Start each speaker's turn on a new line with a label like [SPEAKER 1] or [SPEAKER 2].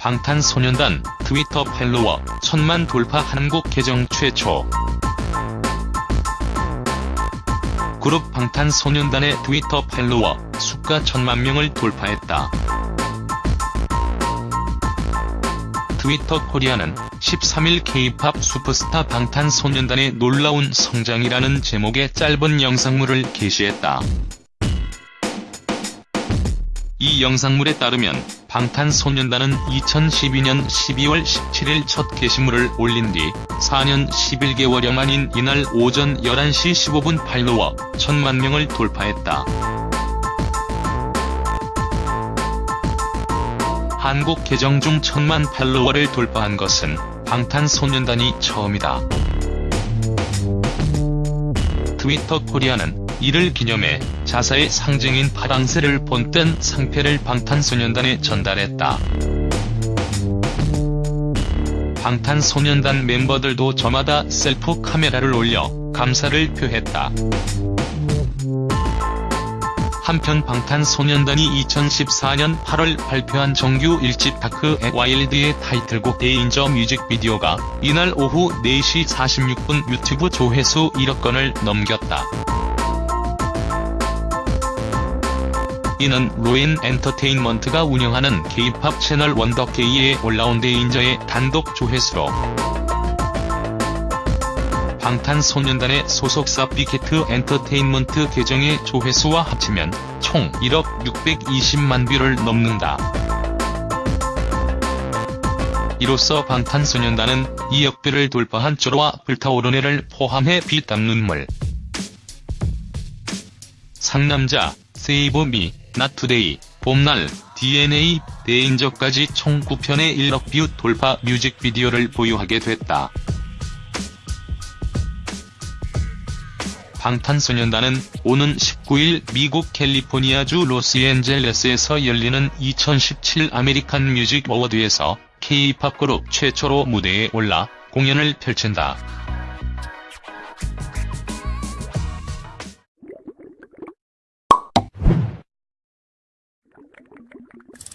[SPEAKER 1] 방탄소년단 트위터 팔로워 천만 돌파 한국 계정 최초 그룹 방탄소년단의 트위터 팔로워 수가 천만 명을 돌파했다. 트위터 코리아는 13일 K-팝 슈퍼스타 방탄소년단의 놀라운 성장이라는 제목의 짧은 영상물을 게시했다. 이 영상물에 따르면 방탄소년단은 2012년 12월 17일 첫 게시물을 올린 뒤 4년 11개월여 만인 이날 오전 11시 15분 팔로워 1000만 명을 돌파했다. 한국 계정 중 1000만 팔로워를 돌파한 것은 방탄소년단이 처음이다. 트위터 코리아는 이를 기념해 자사의 상징인 파랑새를 본뜬 상패를 방탄소년단에 전달했다. 방탄소년단 멤버들도 저마다 셀프 카메라를 올려 감사를 표했다. 한편 방탄소년단이 2014년 8월 발표한 정규 1집 Dark & Wild의 타이틀곡 Danger 뮤직비디오가 이날 오후 4시 46분 유튜브 조회수 1억 건을 넘겼다. 이는 로엔 엔터테인먼트가 운영하는 K-팝 채널 원더케이에 올라온 데인저의 단독 조회수로 방탄소년단의 소속사 빅히트 엔터테인먼트 계정의 조회수와 합치면 총 1억 620만 뷰를 넘는다. 이로써 방탄소년단은 2억 뷰를 돌파한 쩔어와 불타오르네를 포함해 피 땀 눈물, 상남자, Save Me, Not Today, 봄날, DNA, Danger까지 총 9편의 1억 뷰 돌파 뮤직비디오를 보유하게 됐다. 방탄소년단은 오는 19일 미국 캘리포니아주 로스앤젤레스에서 열리는 2017 아메리칸 뮤직 어워드에서 K-팝 그룹 최초로 무대에 올라 공연을 펼친다. you